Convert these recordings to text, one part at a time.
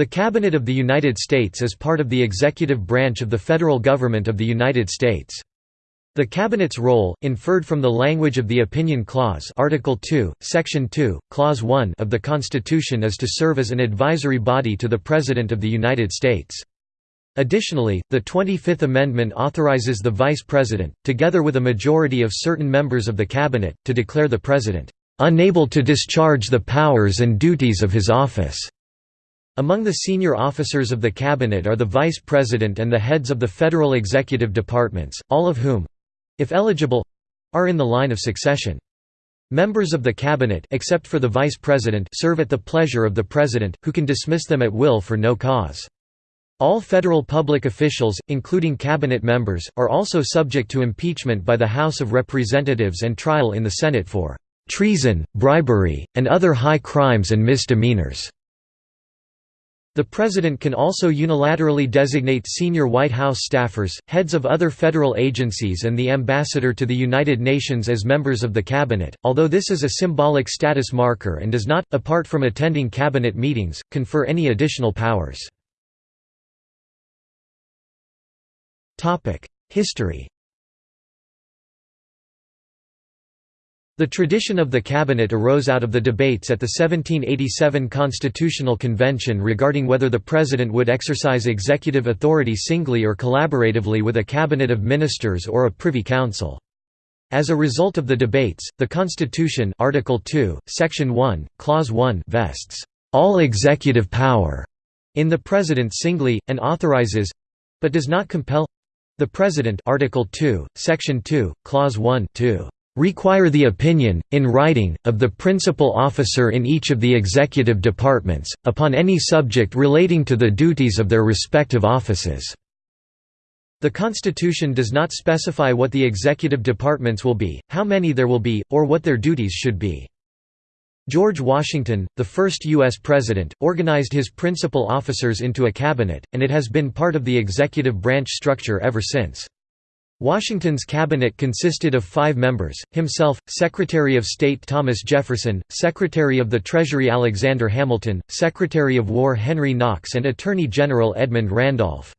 The Cabinet of the United States is part of the executive branch of the federal government of the United States. The Cabinet's role, inferred from the language of the Opinion Clause Article 2, Section 2, Clause 1 of the Constitution is to serve as an advisory body to the President of the United States. Additionally, the 25th Amendment authorizes the Vice President, together with a majority of certain members of the Cabinet, to declare the President, "...unable to discharge the powers and duties of his office." Among the senior officers of the Cabinet are the Vice President and the heads of the federal executive departments, all of whom—if eligible—are in the line of succession. Members of the Cabinet except for the Vice President serve at the pleasure of the President, who can dismiss them at will for no cause. All federal public officials, including cabinet members, are also subject to impeachment by the House of Representatives and trial in the Senate for treason, bribery, and other high crimes and misdemeanors. The President can also unilaterally designate senior White House staffers, heads of other federal agencies and the ambassador to the United Nations as members of the Cabinet, although this is a symbolic status marker and does not, apart from attending Cabinet meetings, confer any additional powers. History The tradition of the cabinet arose out of the debates at the 1787 Constitutional Convention regarding whether the president would exercise executive authority singly or collaboratively with a cabinet of ministers or a privy council. As a result of the debates, the Constitution Article 2, Section 1, Clause 1 vests all executive power in the president singly and authorizes but does not compel the president Article 2, Section 2, Clause 1 to require the opinion, in writing, of the principal officer in each of the executive departments, upon any subject relating to the duties of their respective offices." The Constitution does not specify what the executive departments will be, how many there will be, or what their duties should be. George Washington, the first U.S. President, organized his principal officers into a cabinet, and it has been part of the executive branch structure ever since. Washington's cabinet consisted of five members, himself, Secretary of State Thomas Jefferson, Secretary of the Treasury Alexander Hamilton, Secretary of War Henry Knox and Attorney General Edmund Randolph.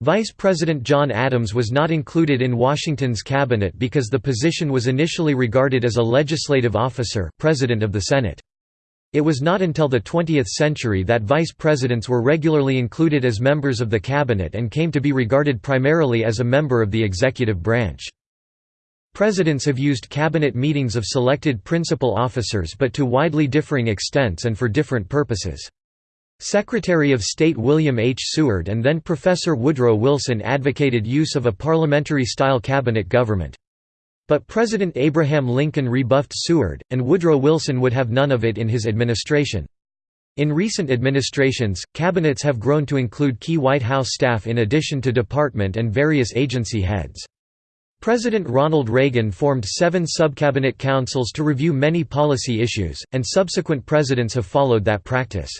Vice President John Adams was not included in Washington's cabinet because the position was initially regarded as a legislative officer President of the Senate. It was not until the 20th century that vice presidents were regularly included as members of the cabinet and came to be regarded primarily as a member of the executive branch. Presidents have used cabinet meetings of selected principal officers but to widely differing extents and for different purposes. Secretary of State William H. Seward and then Professor Woodrow Wilson advocated use of a parliamentary-style cabinet government. But President Abraham Lincoln rebuffed Seward, and Woodrow Wilson would have none of it in his administration. In recent administrations, cabinets have grown to include key White House staff in addition to department and various agency heads. President Ronald Reagan formed seven subcabinet councils to review many policy issues, and subsequent presidents have followed that practice.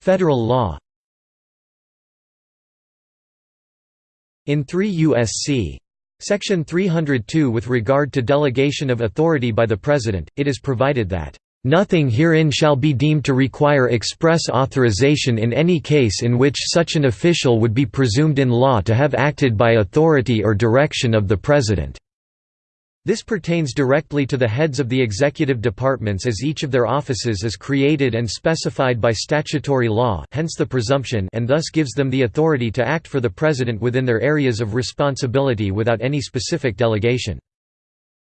Federal law In 3 U.S.C. Section 302 with regard to delegation of authority by the President, it is provided that, "...nothing herein shall be deemed to require express authorization in any case in which such an official would be presumed in law to have acted by authority or direction of the President." This pertains directly to the heads of the executive departments as each of their offices is created and specified by statutory law hence the presumption and thus gives them the authority to act for the President within their areas of responsibility without any specific delegation.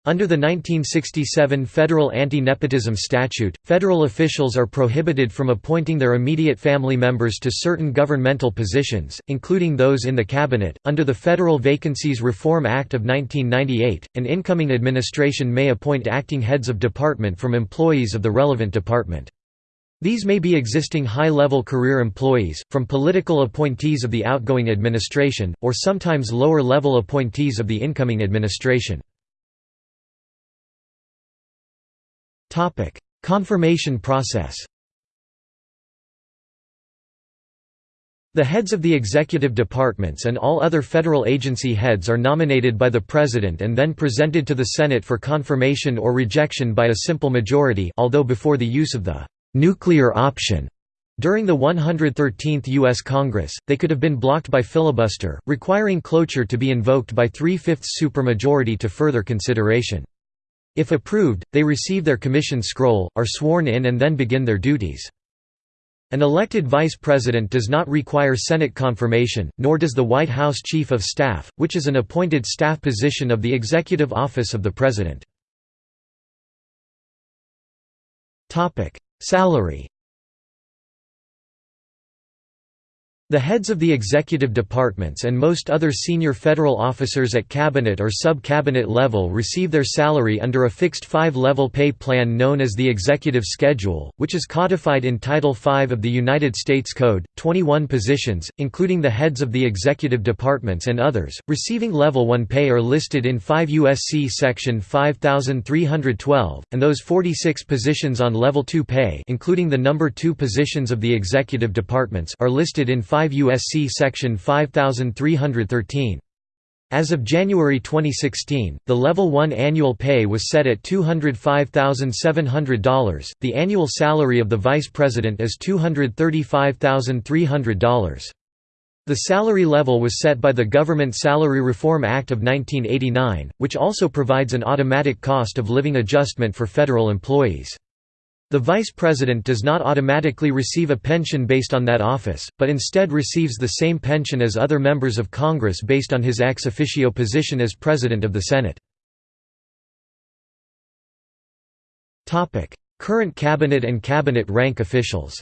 Under the 1967 Federal Anti-Nepotism Statute, federal officials are prohibited from appointing their immediate family members to certain governmental positions, including those in the cabinet. Under the Federal Vacancies Reform Act of 1998, an incoming administration may appoint acting heads of department from employees of the relevant department. These may be existing high-level career employees, from political appointees of the outgoing administration, or sometimes lower-level appointees of the incoming administration. Confirmation process The heads of the executive departments and all other federal agency heads are nominated by the President and then presented to the Senate for confirmation or rejection by a simple majority although before the use of the «nuclear option» During the 113th U.S. Congress, they could have been blocked by filibuster, requiring cloture to be invoked by three-fifths supermajority to further consideration. If approved, they receive their commission scroll, are sworn in and then begin their duties. An elected vice president does not require Senate confirmation, nor does the White House Chief of Staff, which is an appointed staff position of the Executive Office of the President. Salary The heads of the executive departments and most other senior federal officers at cabinet or sub-cabinet level receive their salary under a fixed five-level pay plan known as the Executive Schedule, which is codified in Title V of the United States Code. 21 positions, including the heads of the executive departments and others, receiving Level 1 pay are listed in 5 U.S.C. Section 5312, and those 46 positions on Level 2 pay including the number 2 positions of the executive departments are listed in 5 5 U.S.C. Section 5313. As of January 2016, the Level 1 annual pay was set at $205,700. The annual salary of the Vice President is $235,300. The salary level was set by the Government Salary Reform Act of 1989, which also provides an automatic cost of living adjustment for federal employees. The vice president does not automatically receive a pension based on that office, but instead receives the same pension as other members of Congress based on his ex officio position as President of the Senate. Current cabinet and cabinet rank officials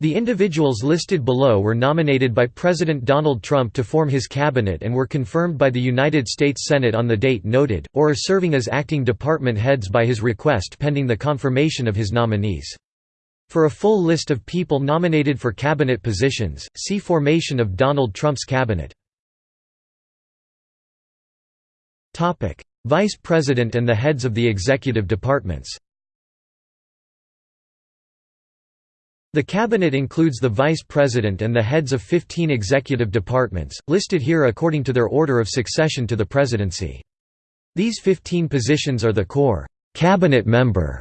The individuals listed below were nominated by President Donald Trump to form his cabinet and were confirmed by the United States Senate on the date noted, or are serving as acting department heads by his request pending the confirmation of his nominees. For a full list of people nominated for cabinet positions, see Formation of Donald Trump's cabinet. Vice President and the heads of the executive departments The cabinet includes the vice president and the heads of 15 executive departments, listed here according to their order of succession to the presidency. These 15 positions are the core cabinet member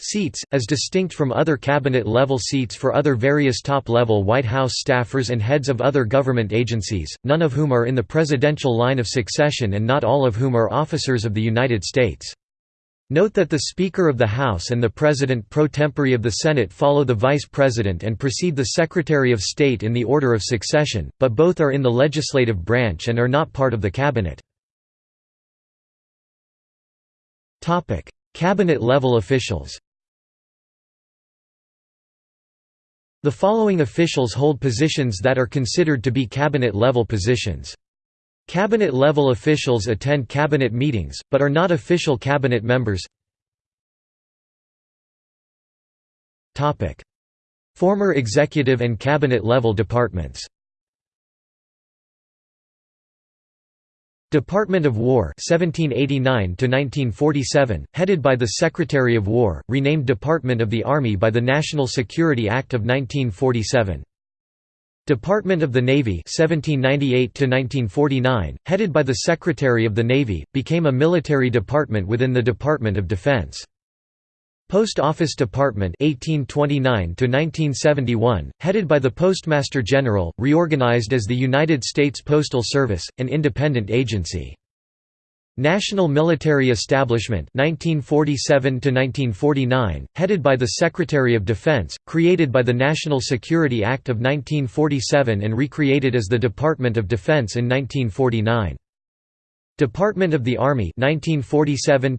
seats, as distinct from other cabinet-level seats for other various top-level White House staffers and heads of other government agencies, none of whom are in the presidential line of succession and not all of whom are officers of the United States. Note that the Speaker of the House and the President pro tempore of the Senate follow the Vice President and precede the Secretary of State in the order of succession, but both are in the legislative branch and are not part of the Cabinet. Cabinet-level officials The following officials hold positions that are considered to be cabinet-level positions. Cabinet-level officials attend cabinet meetings, but are not official cabinet members. Former executive and cabinet-level departments. Department of War 1789 1947 headed by the Secretary of War renamed Department of the Army by the National Security Act of 1947 Department of the Navy 1798 headed by the Secretary of the Navy, became a military department within the Department of Defense. Post Office Department 1829 to 1971, headed by the Postmaster General, reorganized as the United States Postal Service, an independent agency. National Military Establishment 1947 headed by the Secretary of Defense, created by the National Security Act of 1947 and recreated as the Department of Defense in 1949. Department of the Army 1947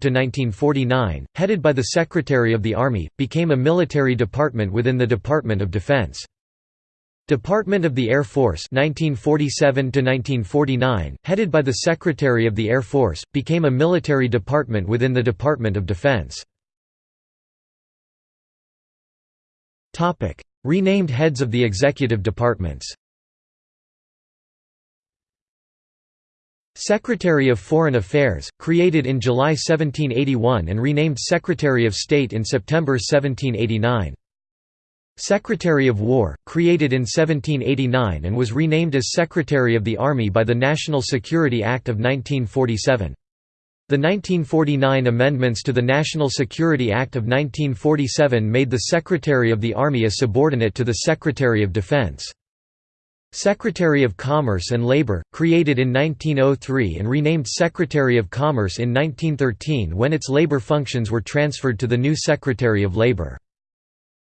headed by the Secretary of the Army, became a military department within the Department of Defense. Department of the Air Force 1947 headed by the Secretary of the Air Force, became a military department within the Department of Defense. Renamed heads of the executive departments Secretary of Foreign Affairs, created in July 1781 and renamed Secretary of State in September 1789. Secretary of War, created in 1789 and was renamed as Secretary of the Army by the National Security Act of 1947. The 1949 amendments to the National Security Act of 1947 made the Secretary of the Army a subordinate to the Secretary of Defense. Secretary of Commerce and Labor, created in 1903 and renamed Secretary of Commerce in 1913 when its labor functions were transferred to the new Secretary of Labor.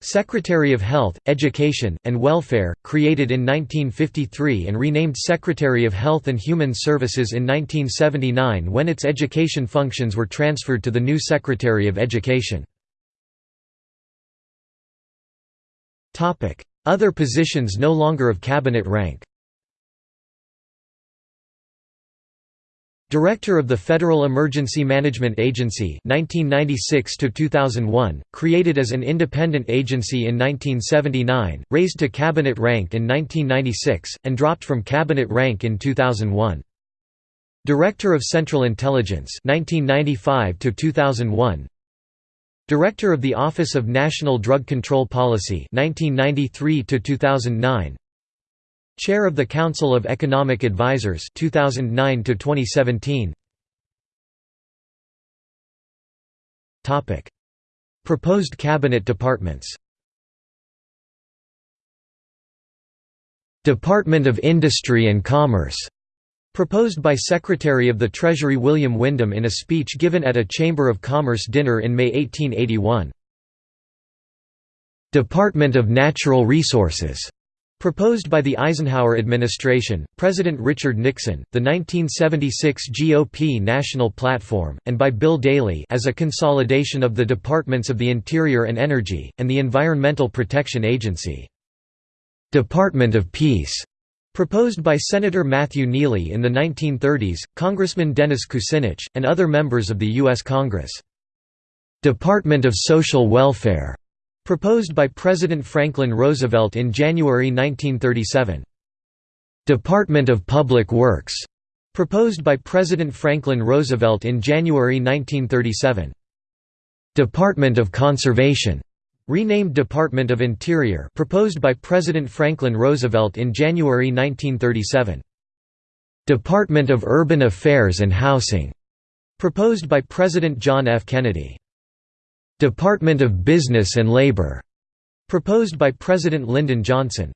Secretary of Health, Education, and Welfare, created in 1953 and renamed Secretary of Health and Human Services in 1979 when its education functions were transferred to the new Secretary of Education. Other positions no longer of cabinet rank Director of the Federal Emergency Management Agency 1996 2001, created as an independent agency in 1979, raised to cabinet rank in 1996, and dropped from cabinet rank in 2001. Director of Central Intelligence 1995 2001, Director of the Office of National Drug Control Policy 1993 2009 Chair of the Council of Economic Advisers 2009 to 2017 Topic. Proposed cabinet departments. Department of Industry and Commerce. Proposed by Secretary of the Treasury William Windom in a speech given at a Chamber of Commerce dinner in May 1881. Department of Natural Resources Proposed by the Eisenhower administration, President Richard Nixon, the 1976 GOP National Platform, and by Bill Daley as a consolidation of the Departments of the Interior and Energy, and the Environmental Protection Agency. Department of Peace Proposed by Senator Matthew Neely in the 1930s, Congressman Dennis Kucinich, and other members of the U.S. Congress. Department of Social Welfare Proposed by President Franklin Roosevelt in January 1937. Department of Public Works. Proposed by President Franklin Roosevelt in January 1937. Department of Conservation. Renamed Department of Interior proposed by President Franklin Roosevelt in January 1937. Department of Urban Affairs and Housing. Proposed by President John F. Kennedy. Department of Business and Labor, proposed by President Lyndon Johnson.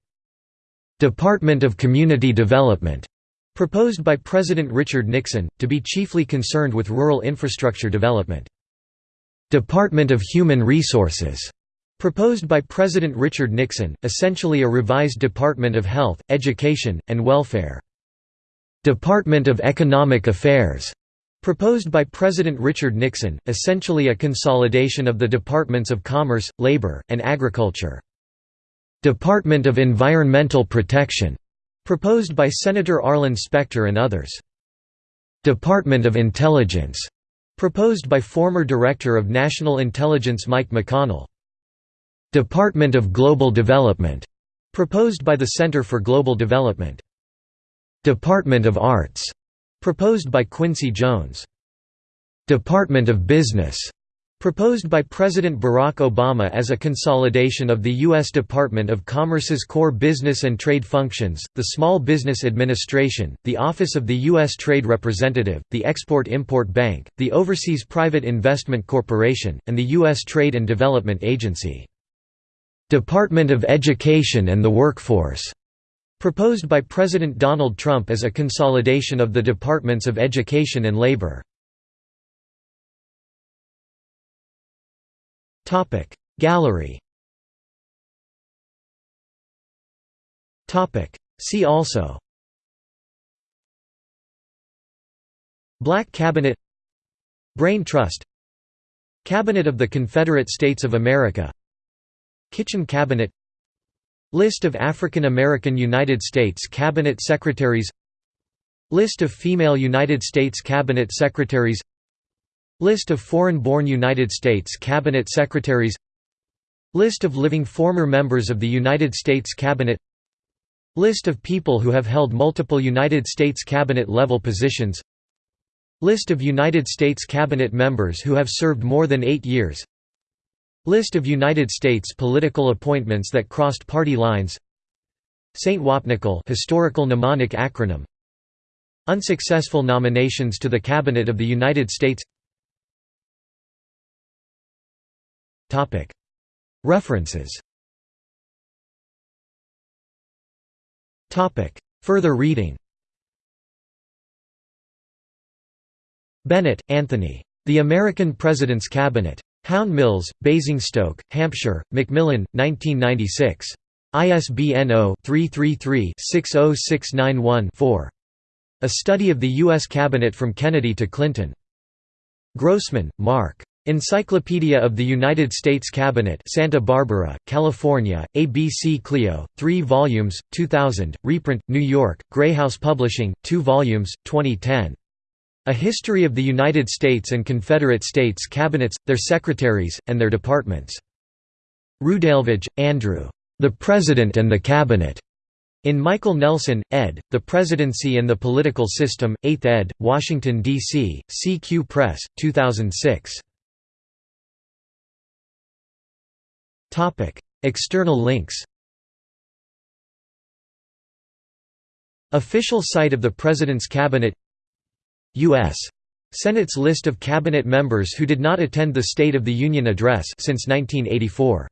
Department of Community Development, proposed by President Richard Nixon, to be chiefly concerned with rural infrastructure development. Department of Human Resources, proposed by President Richard Nixon, essentially a revised Department of Health, Education, and Welfare. Department of Economic Affairs, Proposed by President Richard Nixon, essentially a consolidation of the Departments of Commerce, Labor, and Agriculture. Department of Environmental Protection, proposed by Senator Arlen Specter and others. Department of Intelligence, proposed by former Director of National Intelligence Mike McConnell. Department of Global Development, proposed by the Center for Global Development. Department of Arts, Proposed by Quincy Jones. Department of Business Proposed by President Barack Obama as a consolidation of the U.S. Department of Commerce's core business and trade functions, the Small Business Administration, the Office of the U.S. Trade Representative, the Export-Import Bank, the Overseas Private Investment Corporation, and the U.S. Trade and Development Agency. Department of Education and the Workforce Proposed by President Donald Trump as a consolidation of the Departments of Education and Labor. Gallery See also Black Cabinet Brain Trust Cabinet of the Confederate States of America Kitchen Cabinet List of African American United States Cabinet Secretaries List of female United States Cabinet Secretaries List of foreign-born United States Cabinet Secretaries List of living former members of the United States Cabinet List of people who have held multiple United States Cabinet-level positions List of United States Cabinet members who have served more than eight years List of United States political appointments that crossed party lines St. Wapniacl historical mnemonic acronym Unsuccessful nominations to the Cabinet of the United States Topic References Topic Further reading Bennett, Anthony. The American President's Cabinet. Houndmills, Basingstoke, Hampshire, Macmillan, 1996. ISBN 0-333-60691-4. A Study of the U.S. Cabinet from Kennedy to Clinton. Grossman, Mark. Encyclopedia of the United States Cabinet Santa Barbara, California, ABC Clio, 3 volumes, 2000, reprint, New York, Grey House Publishing, 2 volumes, 2010. A History of the United States and Confederate States Cabinets, Their Secretaries, and Their Departments. Rudalevige, Andrew. The President and the Cabinet. In Michael Nelson, ed., The Presidency and the Political System, 8th ed., Washington, D.C., CQ Press, 2006. External links Official site of the President's Cabinet U.S. Senate's list of cabinet members who did not attend the State of the Union Address since 1984